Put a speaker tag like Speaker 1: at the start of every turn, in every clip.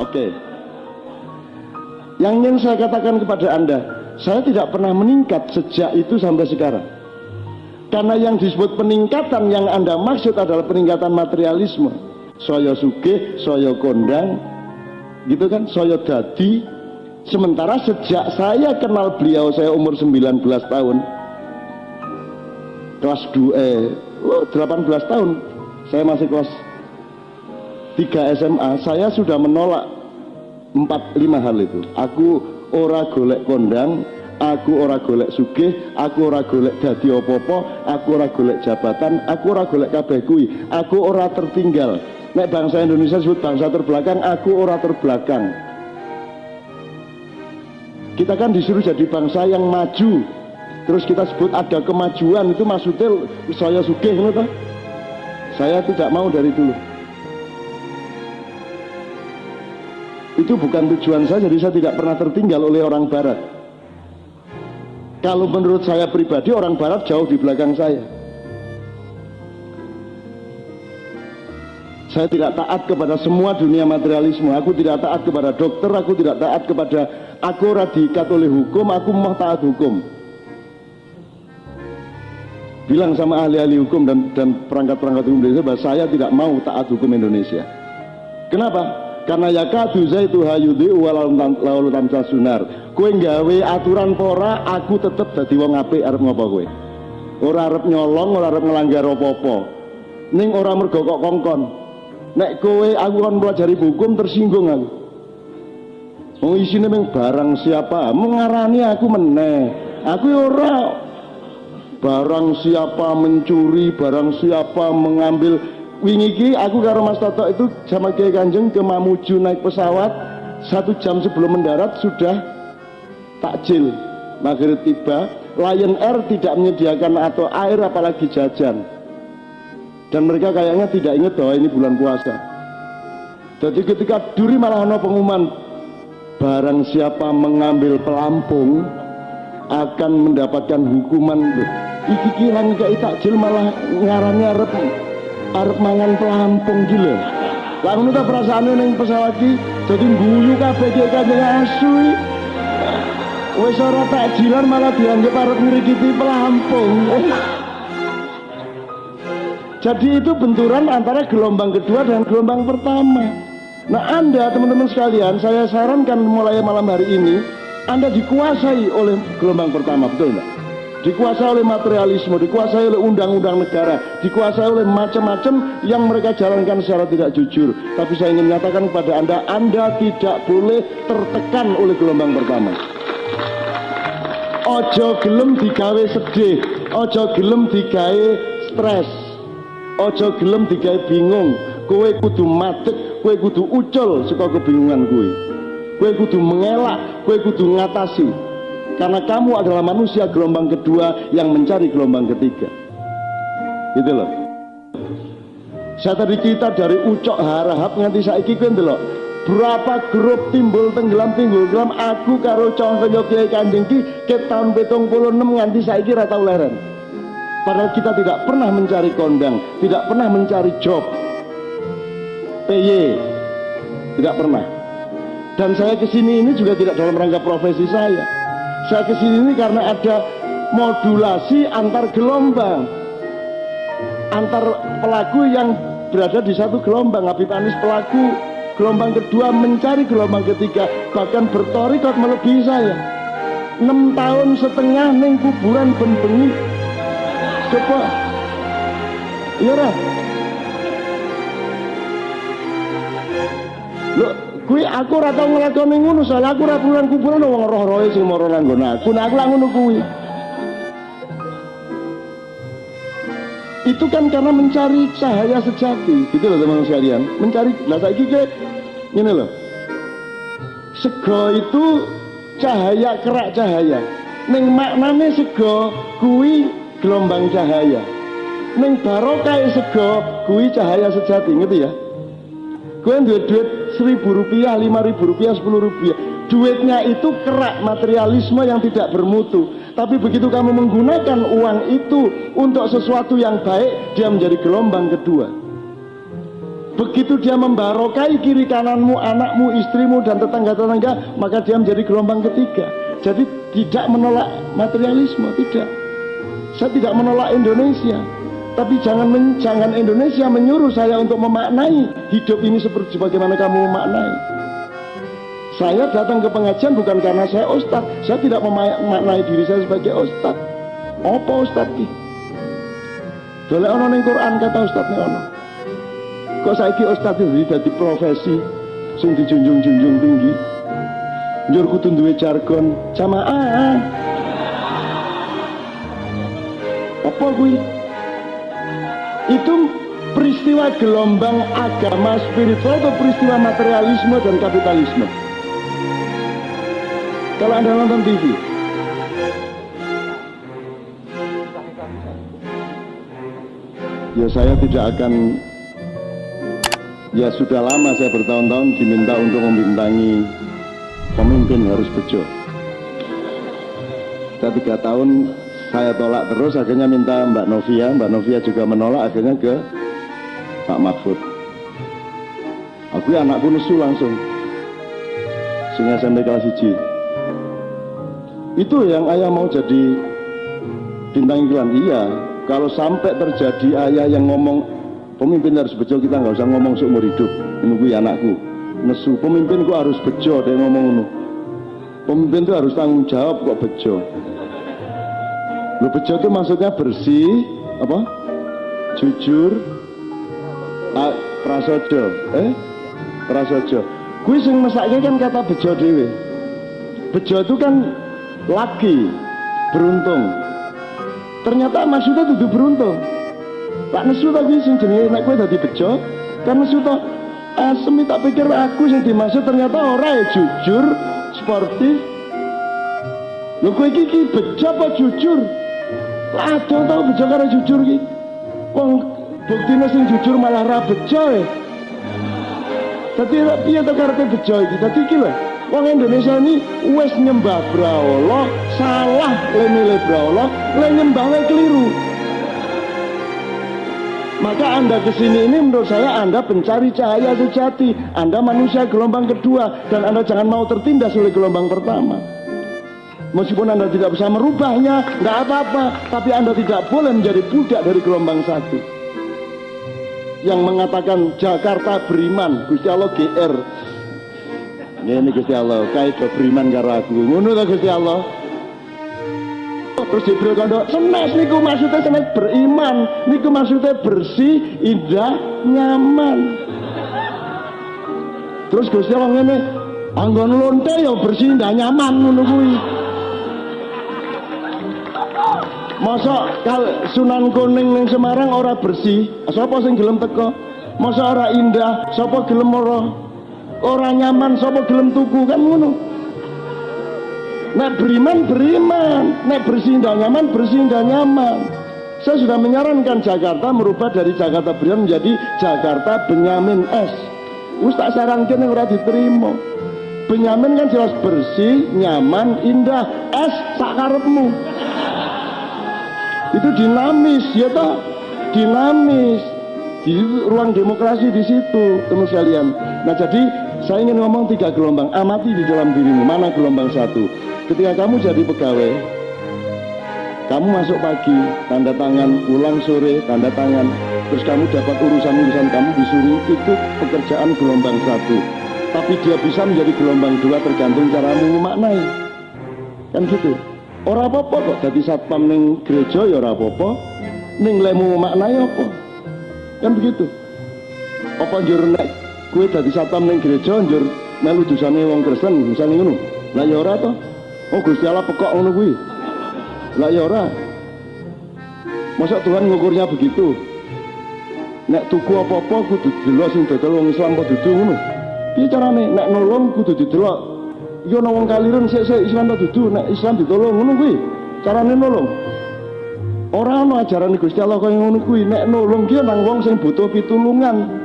Speaker 1: Oke. Yang ingin saya katakan kepada Anda, saya tidak pernah meningkat sejak itu sampai sekarang. Karena yang disebut peningkatan yang Anda maksud adalah peningkatan materialisme. Saya sugih, saya kondang, gitu kan, saya dadi. Sementara sejak saya kenal beliau, saya umur 19 tahun, kelas 2, eh, 18 tahun, saya masih kelas 3 SMA, saya sudah menolak 4-5 hal itu. Aku ora golek kondang, aku ora golek sugih, aku ora golek dadi opo-opo, aku ora golek jabatan, aku ora golek kabeh kuwi, aku ora tertinggal. Nek bangsa Indonesia disebut bangsa terbelakang, aku ora terbelakang. Kita kan disuruh jadi bangsa yang maju. Terus kita sebut ada kemajuan itu maksudnya saya sugih gitu. Saya tidak mau dari dulu. Itu bukan tujuan saya, jadi saya tidak pernah tertinggal oleh orang barat. Kalau menurut saya pribadi orang barat jauh di belakang saya. Saya tidak taat kepada semua dunia materialisme. Aku tidak taat kepada dokter, aku tidak taat kepada aku radikat oleh hukum, aku mau taat hukum. Bilang sama ahli-ahli hukum dan perangkat-perangkat hukum Indonesia bahwa saya tidak mau taat hukum Indonesia. Kenapa? Karena ya kadu itu hayudi walau tamsa sunar. Kue nggawe aturan pora, aku tetep dadi wong apik arep ngopo kowe. Ora arep nyolong, ora arep ngelanggar apa-apa. Ning ora mergo kongkon. Nek kowe aku kan pelajari hukum tersinggung aku. Oh isine meng barang siapa mengarani aku meneh. Aku ora barang siapa mencuri, barang siapa mengambil wingi iki aku karo Mas Toto itu sama Kiai Kanjeng ke Mamuju naik pesawat satu jam sebelum mendarat sudah takjil. Maghrib tiba Lion Air tidak menyediakan atau air apalagi jajan. Dan mereka kayaknya tidak ingat bahwa ini bulan puasa. Jadi ketika duri malah ada pengumuman barang siapa mengambil pelampung akan mendapatkan hukuman. Iki kilang gak takjil malah ngarang arep mangan pelampung gila lah ngono ta perasaane ning pesawat iki dadi guyu kabeh iki kanjeng asu wis ora takjilan malah dianggap arep pelampung. Jadi itu benturan antara gelombang kedua dan gelombang pertama. Nah anda teman-teman sekalian saya sarankan mulai malam hari ini anda dikuasai oleh gelombang pertama betul enggak dikuasai oleh materialisme, dikuasai oleh undang-undang negara, dikuasai oleh macam-macam yang mereka jalankan secara tidak jujur. Tapi saya ingin menyatakan kepada Anda, Anda tidak boleh tertekan oleh gelombang pertama. Ojo gelem digawe sedih, ojo gelem digawe stres, ojo gelem digawe bingung. Kowe kudu matek, kowe kudu ucul suka kebingungan kowe. Kowe kudu mengelak, kowe kudu ngatasi karena kamu adalah manusia gelombang kedua yang mencari gelombang ketiga. Gitu loh. Saya tadi kita dari ucok harahap nganti saiki kuwi loh berapa grup timbul tenggelam timbul tenggelam? Aku karo contoh Kiai Kanjeng ki ke tahun betong puluh enam nganti saiki rata leren. Padahal kita tidak pernah mencari kondang tidak pernah mencari job. PY tidak pernah. Dan saya ke sini ini juga tidak dalam rangka profesi saya saya ke sini ini karena ada modulasi antar gelombang. Antar pelaku yang berada di satu gelombang. Habib Anis pelaku gelombang kedua mencari gelombang ketiga bahkan bertorikot melebihi saya. Enam tahun setengah neng kuburan ben coba. Iya lah kuwi aku ora tau nglakoni ngono soalnya aku ora pulang kuburan wong roh-rohe sing mara nang aku. Nah aku lah ngono kuwi. Itu kan karena mencari cahaya sejati. Gitu loh teman-teman sekalian. Mencari lah saiki ke ini loh. Sego itu cahaya kerak cahaya. Ning maknane sego kuwi gelombang cahaya. Ning barokah sego kuwi cahaya sejati. Ngerti ya? Gue duit duit seribu rupiah, lima ribu rupiah, sepuluh rupiah duitnya itu kerak materialisme yang tidak bermutu tapi begitu kamu menggunakan uang itu untuk sesuatu yang baik dia menjadi gelombang kedua Begitu dia membarokai kiri kananmu, anakmu, istrimu, dan tetangga-tetangga, maka dia menjadi gelombang ketiga. Jadi tidak menolak materialisme, tidak. Saya tidak menolak Indonesia, tapi jangan men, jangan Indonesia menyuruh saya untuk memaknai hidup ini seperti bagaimana kamu memaknai. Saya datang ke pengajian bukan karena saya ustad, saya tidak memaknai diri saya sebagai ustad. Apa ustad ki? Dole ono ning Quran kata ustad nih ono. Kok saiki ustad itu jadi profesi sing dijunjung-junjung tinggi. Njur kudu duwe jargon jamaah. Apa kuwi? Itu peristiwa gelombang agama spiritual atau peristiwa materialisme dan kapitalisme. Kalau Anda nonton TV, ya saya tidak akan ya sudah lama saya bertahun-tahun diminta untuk membintangi pemimpin harus bejo saya tiga tahun saya tolak terus akhirnya minta Mbak Novia. Mbak Novia juga menolak akhirnya ke Pak Mahfud. Aku ya anakku nesu langsung. Sehingga SMP kelas hiji itu yang ayah mau jadi bintang iklan? Iya. Kalau sampai terjadi ayah yang ngomong pemimpin harus bejo kita nggak usah ngomong seumur hidup. Menunggu anakku. Nesu. Pemimpin kok harus bejo dia ngomong nu pemimpin itu harus tanggung jawab kok bejo lo bejo itu maksudnya bersih apa? Jujur. Ah, prasojo. Eh? Prasojo. Gue sing mesaknya kan kata bejo dewe bejo itu kan laki beruntung. Ternyata maksudnya tuh beruntung. Pak nesu tadi sing jenenge nek kowe dadi bejo kan nesu to asem tak pikir aku sing dimaksud ternyata ora ya jujur sportif. Lho kowe iki ki bejo apa jujur Aduh tau bejo karo jujur ki wong buktine sing jujur malah ra bejo ya Dadi piye to karepe bejo iki dadi iki lho Wong Indonesia ini wis nyembah brahala, salah le milih brahala, le nyembah le keliru. Maka Anda ke sini ini menurut saya Anda pencari cahaya sejati. Anda manusia gelombang kedua dan Anda jangan mau tertindas oleh gelombang pertama. Meskipun Anda tidak bisa merubahnya, nggak apa-apa. Tapi Anda tidak boleh menjadi budak dari gelombang satu. Yang mengatakan Jakarta beriman, Gusti Allah GR, ini Gusti Allah, kait beriman karo aku. Ngono Gusti Allah. Terus Jibril kondo, senes niku maksudnya senes beriman, niku maksudnya bersih, indah, nyaman. Terus Gusti Allah ngene, anggon lonte ya bersih, indah, nyaman ngono kuwi. Masa kal Sunan Kuning ning Semarang ora bersih, sapa sing gelem teko? Masa ora indah, sapa gelem ora? Orang nyaman. Sapa gelem tuku kan ngono. Nek beriman beriman. Nek bersih dan nyaman bersih dan nyaman. Saya sudah menyarankan Jakarta merubah dari Jakarta Beriman menjadi Jakarta Benyamin S. Wis tak sarankan yang udah diterima. Benyamin kan jelas bersih, nyaman, indah. S sakarepmu itu dinamis ya toh dinamis di ruang demokrasi di situ teman sekalian nah jadi saya ingin ngomong tiga gelombang, amati di dalam dirimu, mana gelombang satu. Ketika kamu jadi pegawai, kamu masuk pagi, tanda tangan, pulang sore, tanda tangan, terus kamu dapat urusan-urusan kamu disuruh itu pekerjaan gelombang satu. Tapi dia bisa menjadi gelombang dua tergantung caramu memaknai. Kan gitu. Orang apa-apa kok jadi satpam neng gereja ya orang apa-apa. Ning lemu memaknai apa? Kan begitu. Apa njur kue dadi satpam ning gereja njur melu dosane wong Kristen misale ngono? Lah ya ora to. Oh Gusti Allah pekok ngono kuwi. Lah ya ora. Masa Tuhan ngukurnya begitu? Nek tuku apa-apa kudu delok sing dodol wong Islam apa dudu ngono? Piye carane? Nek nolong kudu didelok yo ana wong kaliren sik-sik Islam ta dudu nek Islam ditolong ngono kuwi. Carane nolong. Ora ana ajaran Gusti Allah kaya ngono kuwi. Nek nolong ki nang wong sing butuh pitulungan.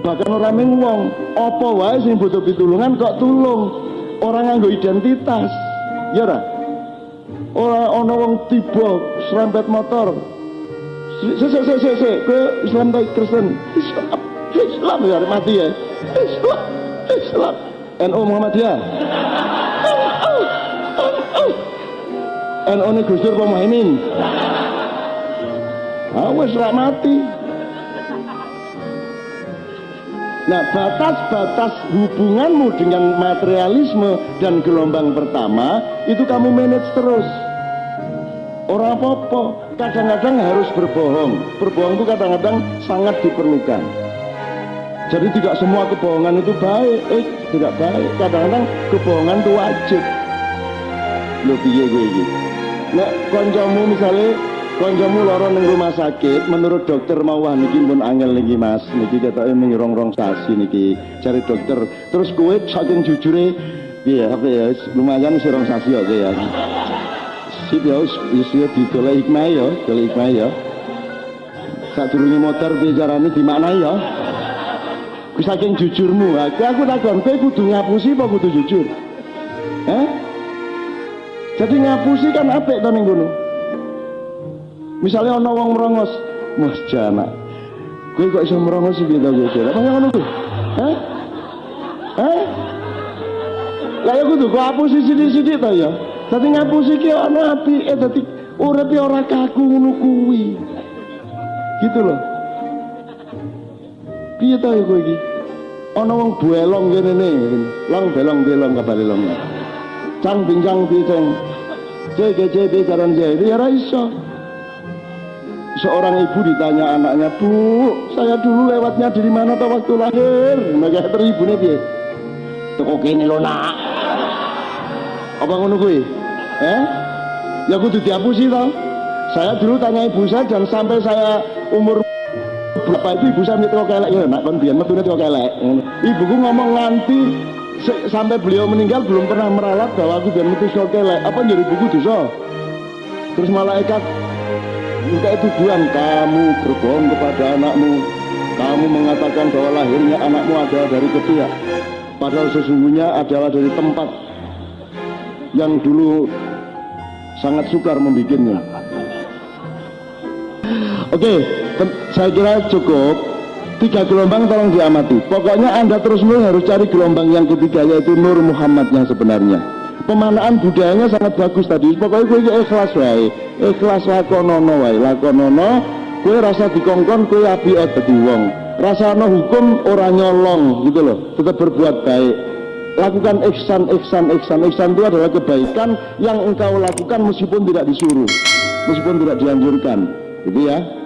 Speaker 1: Bahkan orang wong apa wae sing butuh pitulungan kok tulung? Orang nganggo identitas. Ya ora? Ora ana wong tiba serempet motor. Sik sik sik sik kowe Islam ta Kristen? Islam. Islam ya mati ya. Islam. Islam NU Muhammadiyah NU ini Gus Dur apa Muhaimin awas rak mati Nah, batas-batas hubunganmu dengan materialisme dan gelombang pertama itu kamu manage terus. Orang apa-apa, kadang-kadang harus berbohong. Berbohong itu kadang-kadang sangat diperlukan. Jadi tidak semua kebohongan itu baik, eh tidak baik. Kadang-kadang kebohongan itu wajib. Lo piye gue iki? Nek misalnya koncomu lara ning rumah sakit menurut dokter mau wah niki pun angel niki Mas niki ketoke ning rong-rong sasi niki cari dokter terus kowe saking jujure iya apa ya lumayan sih rong sasi oke ya sip ya wis ya didoleh hikmah ya doleh hikmah ya sadurunge motor bicarane dimaknai ya ku saking jujurmu. Aku aku takon kowe kudu ngapusi apa kudu jujur? Eh jadi ngapusi kan apik to ning kono? Misalnya ono wong merongos mas jana gue kok bisa merongos sih gitu gitu apa yang ono gue eh eh lah ya kudu kok hapus sithik-sithik to ya? Dadi ngapusi ki api eh dadi uripe ora kaku ngono kuwi. Gitu loh piye to ya kowe iki? Ana wong buelong kene ne. Long belong belong kabare long. Cang bincang biceng cek cek jaran cek? Ya iso? Seorang ibu ditanya anaknya bu saya dulu lewatnya dari mana tuh waktu lahir? Mereka teribu nih piye? Toko kene lo nak. Apa ngono kuwi? Eh ya kudu dihapusi toh saya dulu tanya ibu saya dan sampai saya umur berapa itu ibu saya toko kelek ya nak kon biyen metune toko kelek. Ibuku ngomong nganti sampai beliau meninggal belum pernah meralat bahwa aku biar metu kelek. Apa jadi buku dosa terus malaikat minta tuduhan kamu berbohong kepada anakmu. Kamu mengatakan bahwa lahirnya anakmu adalah dari kedua padahal sesungguhnya adalah dari tempat yang dulu sangat sukar membuatnya. Oke saya kira cukup. Tiga gelombang tolong diamati. Pokoknya anda terus menerus harus cari gelombang yang ketiga yaitu Nur Muhammad yang sebenarnya. Pemanaan budayanya sangat bagus tadi. Pokoknya gue ikhlas wae. Ikhlas lakonono wae. Lakonono kue rasa dikongkon kue api dadi wong. Rasa no hukum orang nyolong gitu loh. Tetap berbuat baik. Lakukan ihsan ihsan ihsan. Ihsan itu adalah kebaikan yang engkau lakukan meskipun tidak disuruh meskipun tidak dianjurkan. Gitu ya